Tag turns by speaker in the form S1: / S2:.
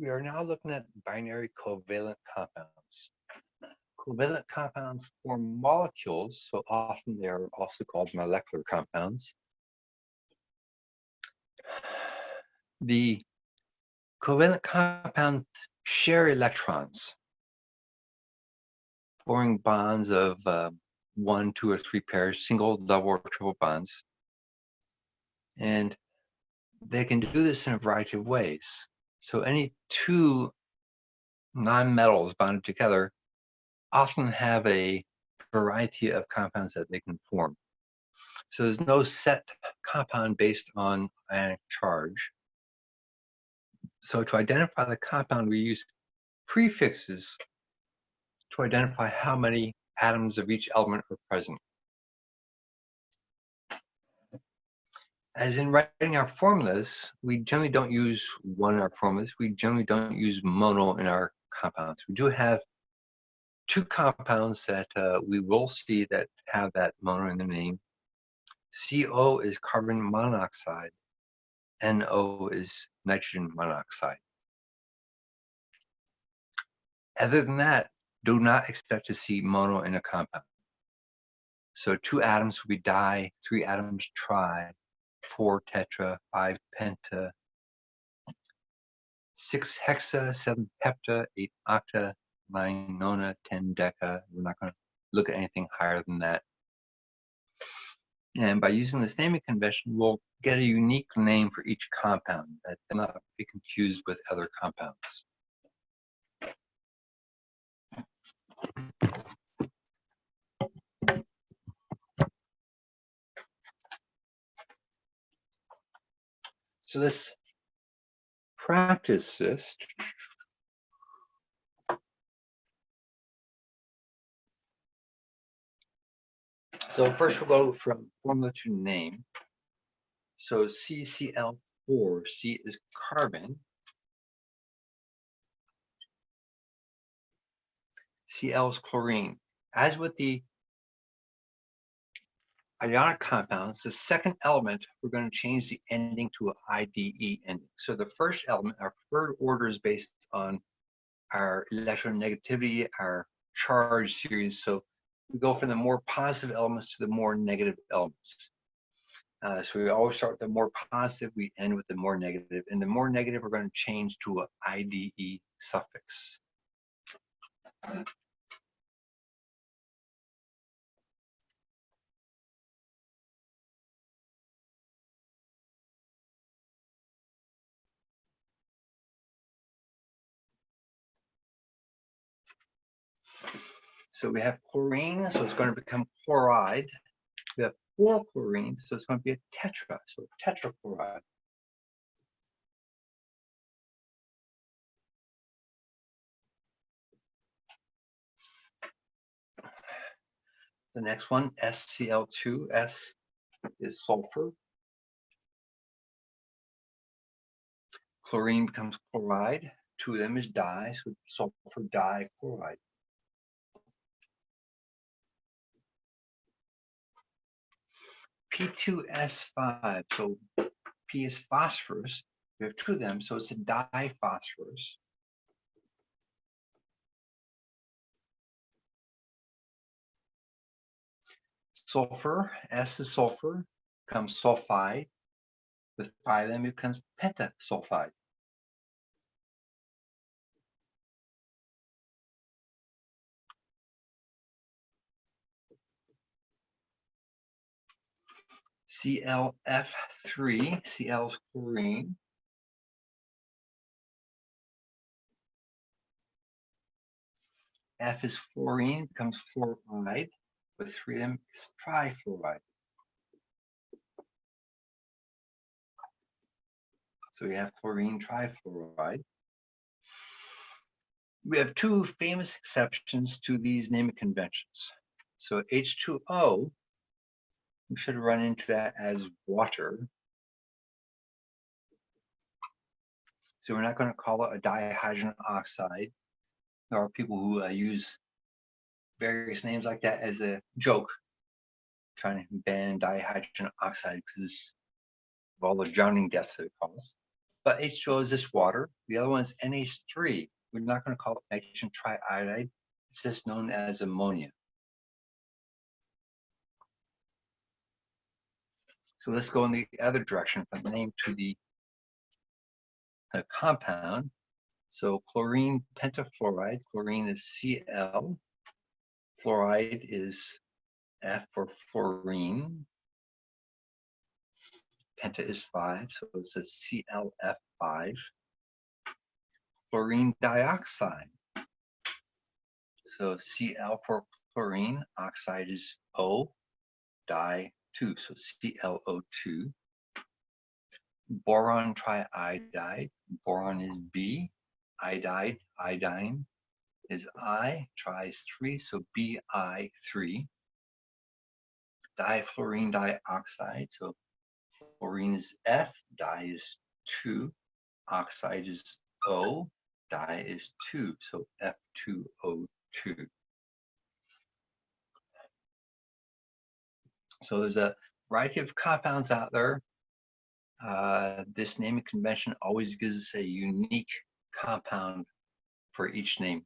S1: We are now looking at binary covalent compounds. Covalent compounds form molecules, so often they are also called molecular compounds. The covalent compounds share electrons, forming bonds of uh, one, two, or three pairs, single, double, or triple bonds. And they can do this in a variety of ways. So any two nonmetals bonded together often have a variety of compounds that they can form. So there's no set compound based on ionic charge. So to identify the compound, we use prefixes to identify how many atoms of each element are present. As in writing our formulas, we generally don't use one in our formulas. We generally don't use mono in our compounds. We do have two compounds that uh, we will see that have that mono in the name. CO is carbon monoxide. NO is nitrogen monoxide. Other than that, do not expect to see mono in a compound. So two atoms will be di, three atoms tri, four tetra, five penta, six hexa, seven hepta, eight octa, nine nona, ten deca. We're not going to look at anything higher than that. And by using this naming convention, we'll get a unique name for each compound that cannot be confused with other compounds. So let's practice this. So first we'll go from formula to name. So CCl4, C is carbon. Cl is chlorine. As with the ionic compounds, the second element, we're going to change the ending to an IDE ending. So the first element, our preferred order is based on our electronegativity, our charge series. So we go from the more positive elements to the more negative elements. Uh, so we always start with the more positive, we end with the more negative. And the more negative, we're going to change to an IDE suffix. So we have chlorine, so it's going to become chloride. We have four chlorines, so it's going to be a tetra, so tetrachloride. The next one, SCl2, S is sulfur. Chlorine becomes chloride. Two of them is di, so sulfur dichloride. P2S5, so P is phosphorus. We have two of them, so it's a diphosphorus. Sulfur, S is sulfur, comes sulfide. With them, it becomes pentasulfide. ClF3, Cl is chlorine. F is fluorine, becomes fluoride. With three of them, it's trifluoride. So we have chlorine trifluoride. We have two famous exceptions to these naming conventions. So H2O we should run into that as water. So we're not going to call it a dihydrogen oxide. There are people who uh, use various names like that as a joke, trying to ban dihydrogen oxide because of all the drowning deaths that it causes. but H2O is this water. The other one is NH3. We're not going to call it nitrogen triiodide. It's just known as ammonia. So let's go in the other direction from the name to the, the compound. So chlorine pentafluoride, chlorine is Cl, fluoride is F for fluorine, penta is 5, so it's a ClF5. Chlorine dioxide. So Cl for chlorine, oxide is O, di 2, so ClO2. Boron triiodide, boron is B, iodide, iodine is I, tri is 3, so Bi3. Difluorine dioxide, so fluorine is F, di is 2, oxide is O, di is 2, so F2O2. So there's a variety of compounds out there. Uh, this naming convention always gives us a unique compound for each name.